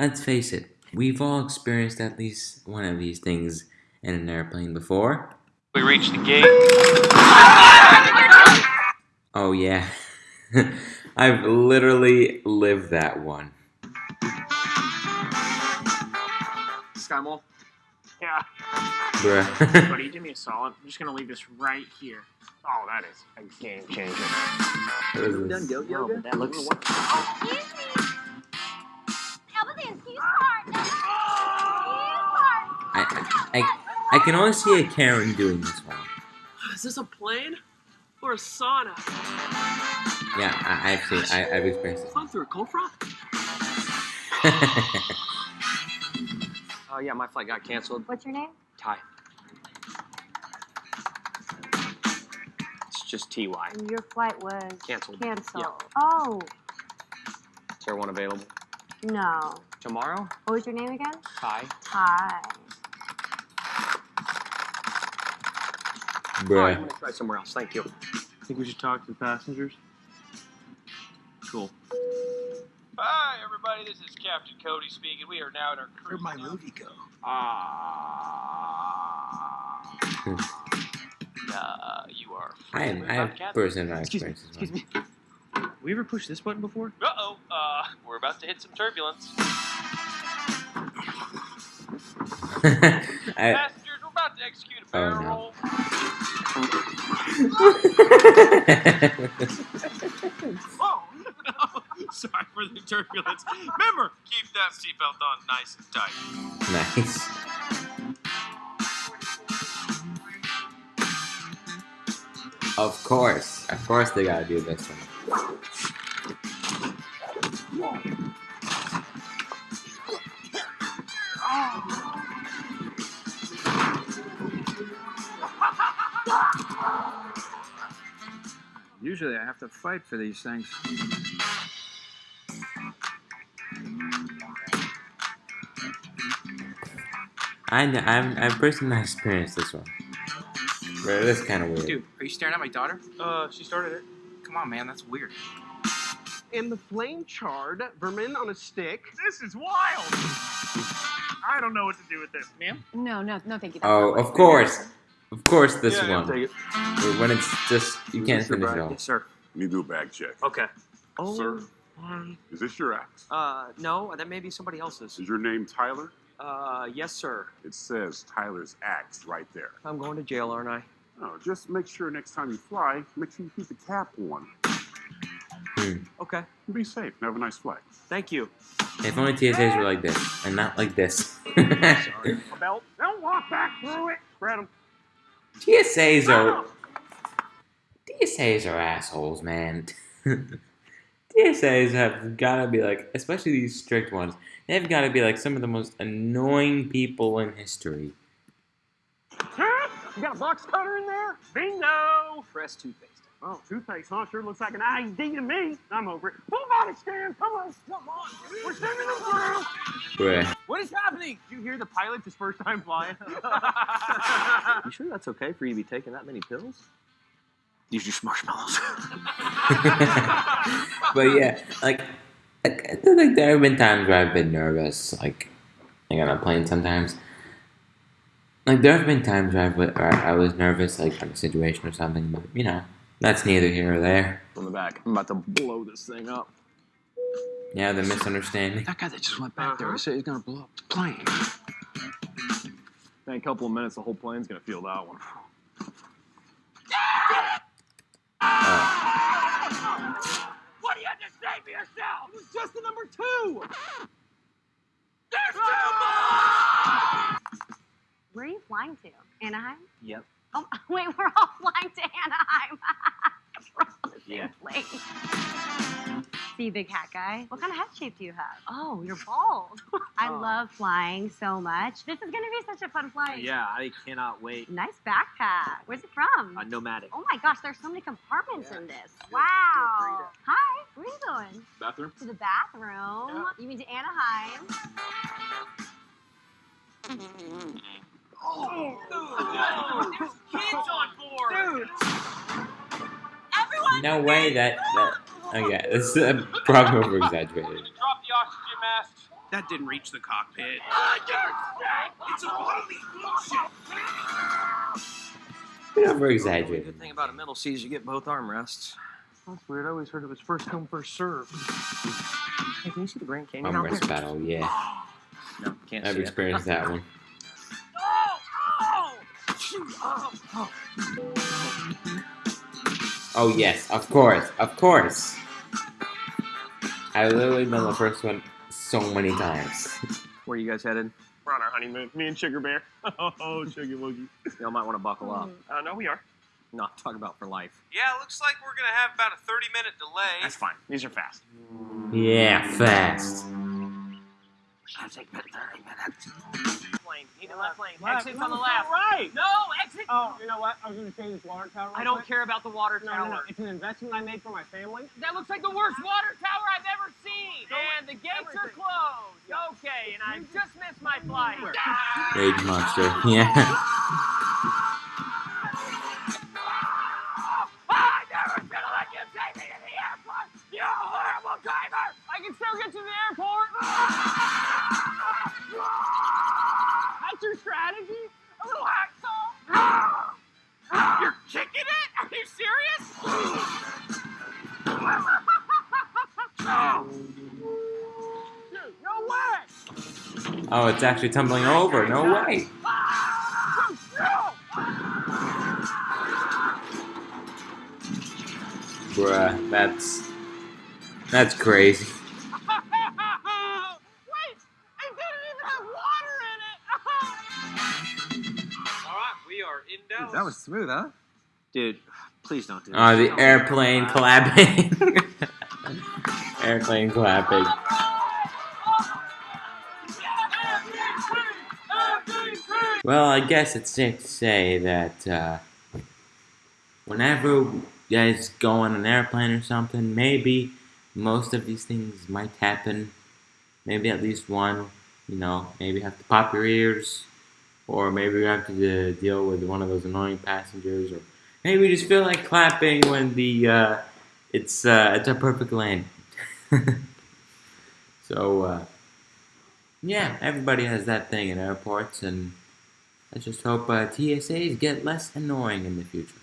let's face it, we've all experienced at least one of these things in an airplane before. We reached the gate. Oh, yeah. I've literally lived that one. Skymall. Yeah, Bruh. buddy, do me a solid. I'm just gonna leave this right here. Oh, that is a game changer. What is this? Done yo No, but that looks. Oh, excuse me. I, I, I can only see a Karen doing this one. Is this a plane or a sauna? Yeah, I, I've seen, I, I've experienced Climb through a cold front? it. Oh yeah, my flight got canceled. What's your name? Ty. It's just TY. Your flight was Canceled. canceled. Yeah. Oh, Is there one available no. tomorrow? What was your name again? Ty. Ty. Oh, I'm Bruh. gonna try somewhere else. Thank you. I think we should talk to the passengers? Cool. Hi, everybody. This is Captain Cody speaking. We are now at our cruise. Where'd my now. Rudy go? Ah. uh, you are. I, have, I have personal experiences. Excuse me. We ever push this button before? Uh oh. Uh, we're about to hit some turbulence. I, Passengers, we're about to execute a Oh, barrel no. roll. Oh, no. sorry for the turbulence. Remember, Keep that seatbelt on nice and tight. nice. Of course. Of course they gotta do this one. Oh, Usually I have to fight for these things. I, kn- I've, I've personally experienced this one. But it is kind of weird. Dude, are you staring at my daughter? uh, she started it. Come on, man, that's weird. and the flame charred vermin on a stick. This is wild. I don't know what to do with this, ma'am. No, no, no, thank you. Oh, of course. Of course this Yeah, yeah, one. take it. When it's just, you can't Mr. finish it all. Yes, sir. Let me do a bag check. Okay. Oh. Sir, is this your axe? Uh, no, that may be somebody else's. Is your name Tyler? Uh, yes, sir. It says Tyler's axe right there. I'm going to jail, aren't I? Oh, just make sure next time you fly, make sure you keep the cap on. Okay. Be safe and have a nice flight. Thank you. If only TSAs were like this, and not like this. Sorry. A belt. Don't walk back through it. Spread 'em. TSAs are TSAs are assholes, man. TSAs have gotta be like, especially these strict ones. They've got to be like some of the most annoying people in history. Huh? You got a box cutter in there? Bingo! Fresh toothpaste. Oh, toothpaste, huh? Sure looks like an IED to me. I'm over it. Full body scan. Come on. Come on. We're sending them through. Bruh. What is happening? Did you hear the pilot's his first time flying? You sure that's okay for you to be taking that many pills? Use your marshmallows. but yeah, like, like, like there have been times where I've been nervous, like, like on a plane sometimes. Like there have been times where, I've, where I was nervous, like on a situation or something, but you know, that's neither here or there. On the back. I'm about to blow this thing up. Yeah, the misunderstanding. that guy that just went back there, he said he's gonna blow up the plane. In a couple of minutes, the whole plane's gonna feel that one. Oh. What do you have to say for yourself? It was just the number two. There's two more! Where are you flying to? Anaheim? Yep. Oh, wait, we're all flying to Anaheim. we're all on the same Yeah. plane. See, big hat guy. What kind of head shape do you have? Oh, you're bald. I Oh. love flying so much. This is gonna be such a fun flight. Yeah, I cannot wait. Nice backpack. Where's it from? Uh, Nomatic. Oh my gosh, there's so many compartments Yeah. in this. Feel- Wow. Hi, where are you going? Bathroom? To the bathroom. You mean to Anaheim? Kids on board. Everyone. No way that. that oh yeah, this is uh, probably over exaggerated. Drop the oxygen mask. That didn't reach the cockpit. It's a bloody bullshit. You're over The good thing about a middle seat is you get both armrests. That's weird. I always heard it was first come, first serve. Hey, can you see the Grand Canyon? Arm out wrest there? battle, yeah. No, can't I've see it. experienced that one. Oh yes, of course, of course. I literally been the first one so many times. Where you guys headed? We're on our honeymoon. Me and Sugar Bear. Oh, Sugar Woogie. Y'all might want to buckle up. Uh, no, we are. Not I'm talking about for life. Yeah, looks like we're gonna have about a 30 minute delay. That's fine. These are fast. Yeah, fast. Lane. Need a left lane. Exit's on the left. Right. No, exit. Oh, you know what? I was going to say this water tower. I don't quick. care about the water No, tower. no, no. It's an investment I made for my family. That looks like the worst water tower I've ever seen. So and the gates are everything. closed. Okay, and I just missed my flight. Rage ah! monster. Yeah. Oh, it's actually tumbling over. No way. Bruh, that's that's crazy. Wait, it didn't even have water in it. All right, we are in Dallas. That was smooth, huh? Dude, please don't do Oh, this. the airplane clapping. airplane clapping. Well, I guess it's safe to say that uh, whenever you guys go on an airplane or something, maybe most of these things might happen. Maybe at least one. You know, maybe have to pop your ears, or maybe you have to uh, deal with one of those annoying passengers, or maybe you just feel like clapping when the uh, it's uh, it's a perfect landing. so uh, yeah, everybody has that thing in airports, and let's just hope uh, TSAs get less annoying in the future.